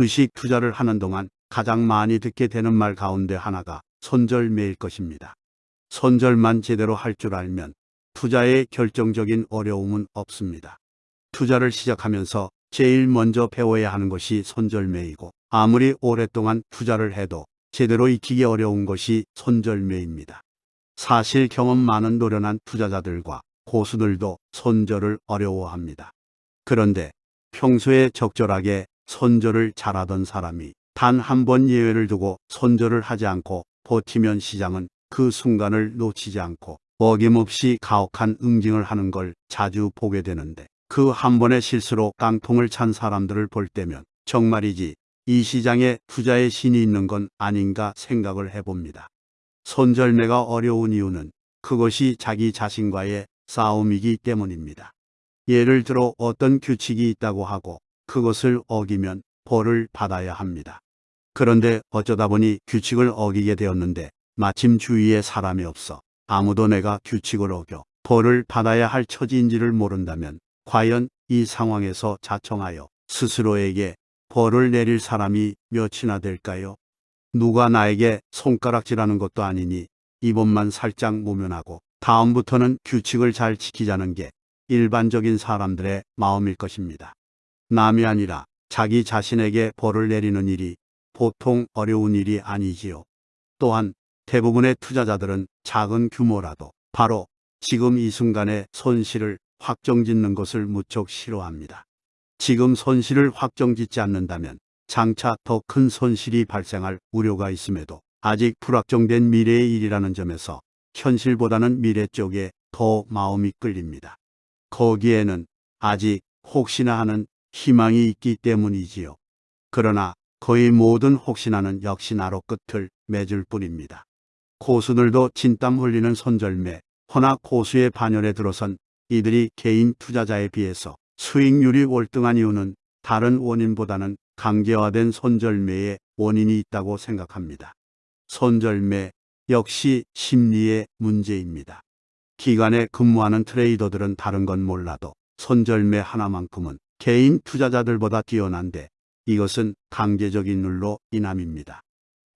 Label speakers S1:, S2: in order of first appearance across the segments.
S1: 주식 투자를 하는 동안 가장 많이 듣게 되는 말 가운데 하나가 손절매일 것입니다. 손절만 제대로 할 줄 알면 투자에 결정적인 어려움은 없습니다. 투자를 시작하면서 제일 먼저 배워야 하는 것이 손절매이고 아무리 오랫동안 투자를 해도 제대로 익히기 어려운 것이 손절매입니다. 사실 경험 많은 노련한 투자자들과 고수들도 손절을 어려워합니다. 그런데 평소에 적절하게 손절을 잘하던 사람이 단 한 번 예외를 두고 손절을 하지 않고 버티면 시장은 그 순간을 놓치지 않고 어김없이 가혹한 응징을 하는 걸 자주 보게 되는데 그 한 번의 실수로 깡통을 찬 사람들을 볼 때면 정말이지 이 시장에 투자의 신이 있는 건 아닌가 생각을 해봅니다. 손절매가 어려운 이유는 그것이 자기 자신과의 싸움이기 때문입니다. 예를 들어 어떤 규칙이 있다고 하고 그것을 어기면 벌을 받아야 합니다. 그런데 어쩌다 보니 규칙을 어기게 되었는데 마침 주위에 사람이 없어 아무도 내가 규칙을 어겨 벌을 받아야 할 처지인지를 모른다면 과연 이 상황에서 자청하여 스스로에게 벌을 내릴 사람이 몇이나 될까요? 누가 나에게 손가락질하는 것도 아니니 이번만 살짝 모면하고 다음부터는 규칙을 잘 지키자는 게 일반적인 사람들의 마음일 것입니다. 남이 아니라 자기 자신에게 벌을 내리는 일이 보통 어려운 일이 아니지요. 또한 대부분의 투자자들은 작은 규모라도 바로 지금 이 순간에 손실을 확정짓는 것을 무척 싫어합니다. 지금 손실을 확정짓지 않는다면 장차 더 큰 손실이 발생할 우려가 있음에도 아직 불확정된 미래의 일이라는 점에서 현실보다는 미래 쪽에 더 마음이 끌립니다. 거기에는 아직 혹시나 하는 희망이 있기 때문이지요. 그러나 거의 모든 혹시나는 역시 나로 끝을 맺을 뿐입니다. 고수들도 진땀 흘리는 손절매, 허나 고수의 반열에 들어선 이들이 개인 투자자에 비해서 수익률이 월등한 이유는 다른 원인보다는 강제화된 손절매의 원인이 있다고 생각합니다. 손절매 역시 심리의 문제입니다. 기관에 근무하는 트레이더들은 다른 건 몰라도 손절매 하나만큼은 개인 투자자들보다 뛰어난데 이것은 강제적인 룰로 인함입니다.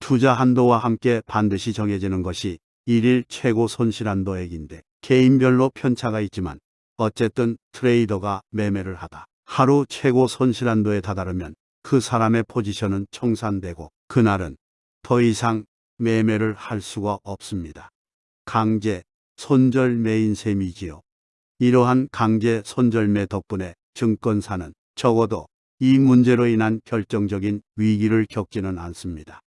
S1: 투자 한도와 함께 반드시 정해지는 것이 일일 최고 손실 한도액인데 개인별로 편차가 있지만 어쨌든 트레이더가 매매를 하다 하루 최고 손실 한도에 다다르면 그 사람의 포지션은 청산되고 그날은 더 이상 매매를 할 수가 없습니다. 강제 손절매인 셈이지요. 이러한 강제 손절매 덕분에 증권사는 적어도 이 문제로 인한 결정적인 위기를 겪지는 않습니다.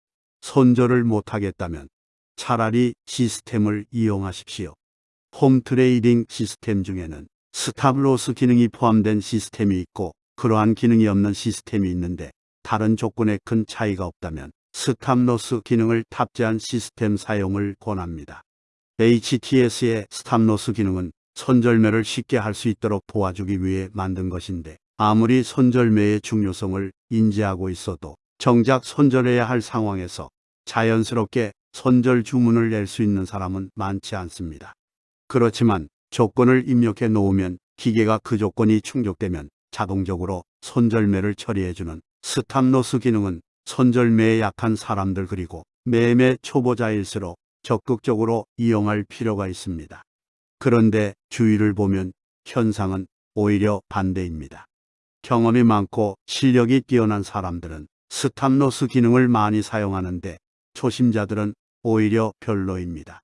S1: 손절을 못하겠다면 차라리 시스템을 이용하십시오. home trading system 중에는 stop loss 기능이 포함된 시스템이 있고 그러한 기능이 없는 시스템이 있는데 다른 조건에 큰 차이가 없다면 stop loss 기능을 탑재한 시스템 사용을 권합니다. HTS의 stop loss 기능은 손절매를 쉽게 할 수 있도록 도와주기 위해 만든 것인데 아무리 손절매의 중요성을 인지하고 있어도 정작 손절해야 할 상황에서 자연스럽게 손절 주문을 낼 수 있는 사람은 많지 않습니다. 그렇지만 조건을 입력해 놓으면 기계가 그 조건이 충족되면 자동적으로 손절매를 처리해주는 stop loss 기능은 손절매에 약한 사람들 그리고 매매 초보자일수록 적극적으로 이용할 필요가 있습니다. 그런데 주위를 보면 현상은 오히려 반대입니다. 경험이 많고 실력이 뛰어난 사람들은 stop loss 기능을 많이 사용하는데 초심자들은 오히려 별로입니다.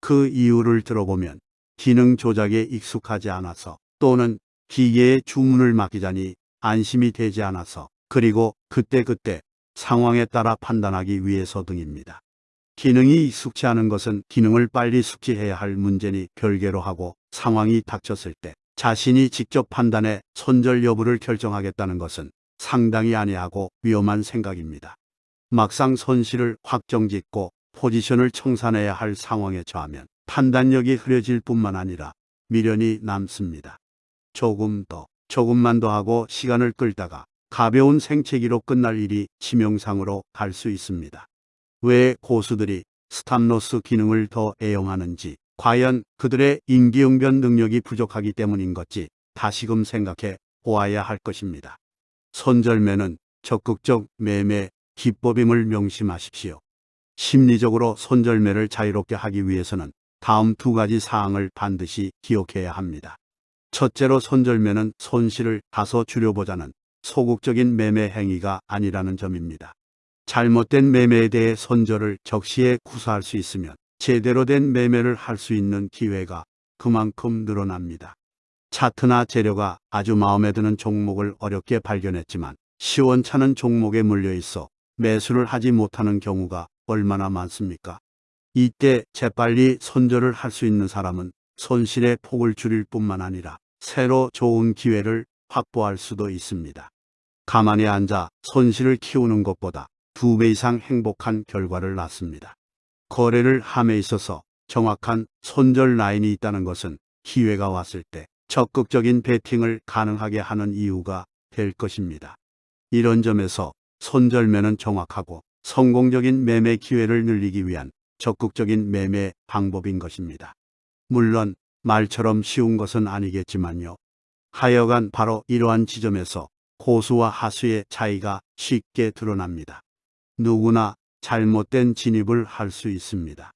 S1: 그 이유를 들어보면 기능 조작에 익숙하지 않아서 또는 기계에 주문을 맡기자니 안심이 되지 않아서 그리고 그때그때 상황에 따라 판단하기 위해서 등입니다. 기능이 익숙치 않은 것은 기능을 빨리 숙지해야 할 문제니 별개로 하고 상황이 닥쳤을 때 자신이 직접 판단해 손절 여부를 결정하겠다는 것은 상당히 아니하고 위험한 생각입니다. 막상 손실을 확정짓고 포지션을 청산해야 할 상황에 처하면 판단력이 흐려질 뿐만 아니라 미련이 남습니다. 조금 더, 조금만 더 하고 시간을 끌다가 가벼운 생채기로 끝날 일이 치명상으로 갈 수 있습니다. 왜 고수들이 스탑로스 기능을 더 애용하는지 과연 그들의 인기응변 능력이 부족하기 때문인 것지 다시금 생각해 보아야 할 것입니다. 손절매는 적극적 매매 기법임을 명심하십시오. 심리적으로 손절매를 자유롭게 하기 위해서는 다음 두 가지 사항을 반드시 기억해야 합니다. 첫째로 손절매는 손실을 다소 줄여보자는 소극적인 매매 행위가 아니라는 점입니다. 잘못된 매매에 대해 손절을 적시에 구사할 수 있으면 제대로 된 매매를 할 수 있는 기회가 그만큼 늘어납니다. 차트나 재료가 아주 마음에 드는 종목을 어렵게 발견했지만 시원찮은 종목에 물려 있어 매수를 하지 못하는 경우가 얼마나 많습니까? 이때 재빨리 손절을 할 수 있는 사람은 손실의 폭을 줄일 뿐만 아니라 새로 좋은 기회를 확보할 수도 있습니다. 가만히 앉아 손실을 키우는 것보다 두 배 이상 행복한 결과를 낳습니다. 거래를 함에 있어서 정확한 손절 라인이 있다는 것은 기회가 왔을 때 적극적인 베팅을 가능하게 하는 이유가 될 것입니다. 이런 점에서 손절매는 정확하고 성공적인 매매 기회를 늘리기 위한 적극적인 매매 방법인 것입니다. 물론 말처럼 쉬운 것은 아니겠지만요. 하여간 바로 이러한 지점에서 고수와 하수의 차이가 쉽게 드러납니다. 누구나 잘못된 진입을 할 수 있습니다.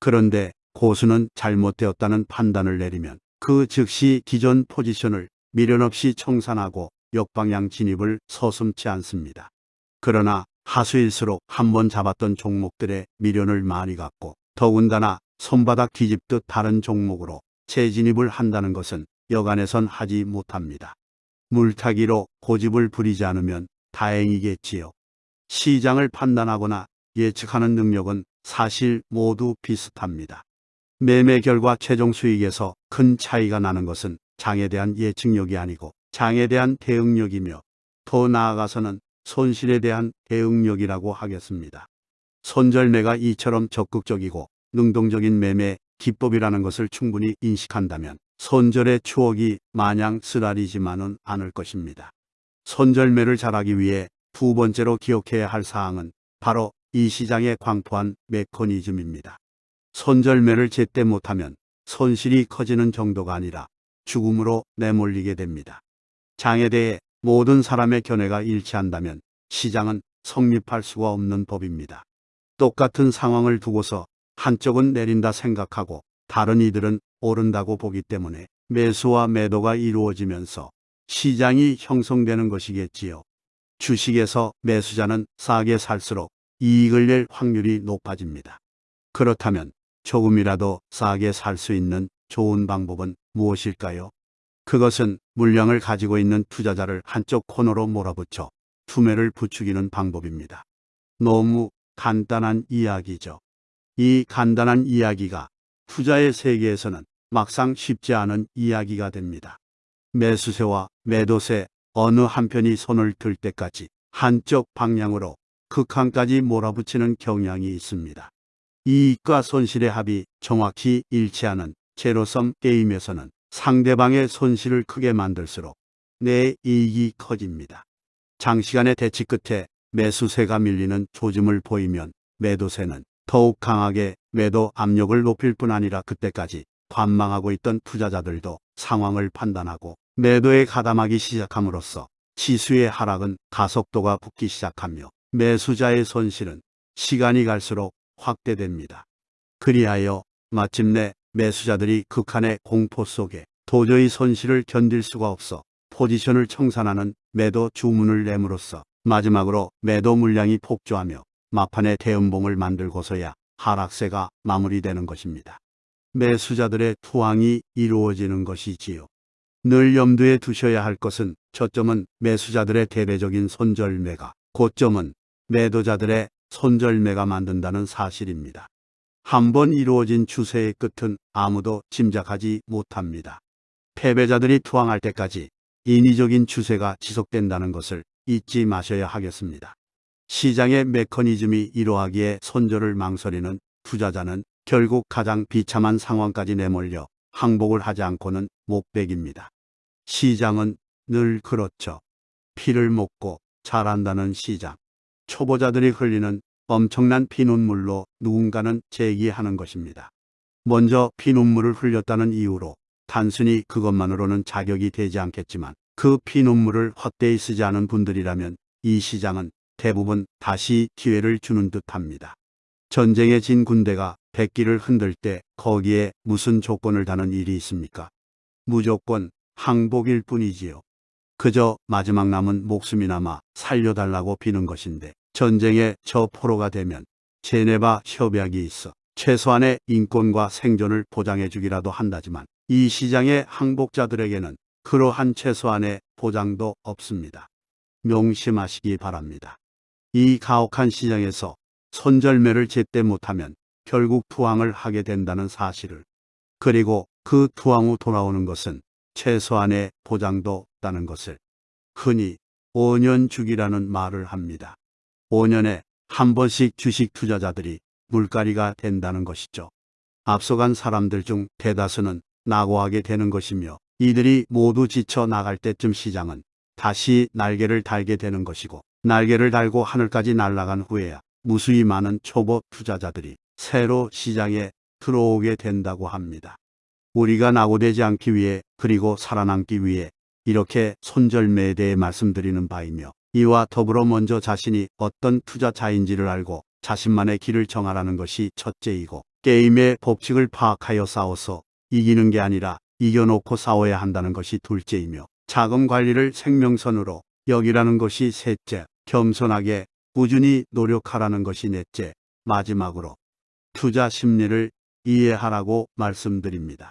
S1: 그런데 고수는 잘못되었다는 판단을 내리면 그 즉시 기존 포지션을 미련 없이 청산하고 역방향 진입을 서슴지 않습니다. 그러나 하수일수록 한 번 잡았던 종목들의 미련을 많이 갖고 더군다나 손바닥 뒤집듯 다른 종목으로 재진입을 한다는 것은 여간에선 하지 못합니다. 물타기로 고집을 부리지 않으면 다행이겠지요. 시장을 판단하거나 예측하는 능력은 사실 모두 비슷합니다. 매매 결과 최종 수익에서 큰 차이가 나는 것은 장에 대한 예측력이 아니고 장에 대한 대응력이며 더 나아가서는 손실에 대한 대응력이라고 하겠습니다. 손절매가 이처럼 적극적이고 능동적인 매매 기법이라는 것을 충분히 인식한다면 손절의 추억이 마냥 쓰라리지만은 않을 것입니다. 손절매를 잘하기 위해 두 번째로 기억해야 할 사항은 바로 이 시장에 광포한 메커니즘입니다. 손절매를 제때 못하면 손실이 커지는 정도가 아니라 죽음으로 내몰리게 됩니다. 장에 대해 모든 사람의 견해가 일치한다면 시장은 성립할 수가 없는 법입니다. 똑같은 상황을 두고서 한쪽은 내린다 생각하고 다른 이들은 오른다고 보기 때문에 매수와 매도가 이루어지면서 시장이 형성되는 것이겠지요. 주식에서 매수자는 싸게 살수록 이익을 낼 확률이 높아집니다. 그렇다면 조금이라도 싸게 살 수 있는 좋은 방법은 무엇일까요? 그것은 물량을 가지고 있는 투자자를 한쪽 코너로 몰아붙여 투매를 부추기는 방법입니다. 너무 간단한 이야기죠. 이 간단한 이야기가 투자의 세계에서는 막상 쉽지 않은 이야기가 됩니다. 매수세와 매도세 어느 한편이 손을 들 때까지 한쪽 방향으로 극한까지 몰아붙이는 경향이 있습니다. 이익과 손실의 합이 정확히 일치하는 제로섬 게임에서는 상대방의 손실을 크게 만들수록 내 이익이 커집니다. 장시간의 대치 끝에 매수세가 밀리는 조짐을 보이면 매도세는 더욱 강하게 매도 압력을 높일 뿐 아니라 그때까지 관망하고 있던 투자자들도 상황을 판단하고 매도에 가담하기 시작함으로써 지수의 하락은 가속도가 붙기 시작하며 매수자의 손실은 시간이 갈수록 확대됩니다. 그리하여 마침내 매수자들이 극한의 공포 속에 도저히 손실을 견딜 수가 없어 포지션을 청산하는 매도 주문을 내므로써 마지막으로 매도 물량이 폭주하며 막판에 대음봉을 만들고서야 하락세가 마무리되는 것입니다. 매수자들의 투항이 이루어지는 것이지요. 늘 염두에 두셔야 할 것은 저점은 매수자들의 대대적인 손절매가 고점은 매도자들의 손절매가 만든다는 사실입니다. 한번 이루어진 추세의 끝은 아무도 짐작하지 못합니다. 패배자들이 투항할 때까지 인위적인 추세가 지속된다는 것을 잊지 마셔야 하겠습니다. 시장의 메커니즘이 이러하기에 손절을 망설이는 투자자는 결국 가장 비참한 상황까지 내몰려 항복을 하지 않고는 못 백입니다. 시장은 늘 그렇죠. 피를 먹고 자란다는 시장. 초보자들이 흘리는 엄청난 피눈물로 누군가는 제기하는 것입니다. 먼저 피눈물을 흘렸다는 이유로 단순히 그것만으로는 자격이 되지 않겠지만 그 피눈물을 헛되이 쓰지 않은 분들이라면 이 시장은 대부분 다시 기회를 주는 듯합니다. 전쟁에 진 군대가 백기를 흔들 때 거기에 무슨 조건을 다는 일이 있습니까? 무조건 항복일 뿐이지요. 그저 마지막 남은 목숨이나마 살려달라고 비는 것인데 전쟁에 저 포로가 되면 제네바 협약이 있어 최소한의 인권과 생존을 보장해 주기라도 한다지만 이 시장의 항복자들에게는 그러한 최소한의 보장도 없습니다. 명심하시기 바랍니다. 이 가혹한 시장에서 손절매를 제때 못하면 결국 투항을 하게 된다는 사실을 그리고 그 투항 후 돌아오는 것은 최소한의 보장도 없다는 것을 흔히 5년 주기라는 말을 합니다. 5년에 한 번씩 주식 투자자들이 물갈이가 된다는 것이죠. 앞서간 사람들 중 대다수는 낙오하게 되는 것이며 이들이 모두 지쳐 나갈 때쯤 시장은 다시 날개를 달게 되는 것이고 날개를 달고 하늘까지 날아간 후에야 무수히 많은 초보 투자자들이 새로 시장에 들어오게 된다고 합니다. 우리가 낙오되지 않기 위해 그리고 살아남기 위해 이렇게 손절매에 대해 말씀드리는 바이며 이와 더불어 먼저 자신이 어떤 투자자인지를 알고 자신만의 길을 정하라는 것이 첫째이고 게임의 법칙을 파악하여 싸워서 이기는 게 아니라 이겨놓고 싸워야 한다는 것이 둘째이며 자금 관리를 생명선으로 여기라는 것이 셋째, 겸손하게 꾸준히 노력하라는 것이 넷째, 마지막으로 투자 심리를 이해하라고 말씀드립니다.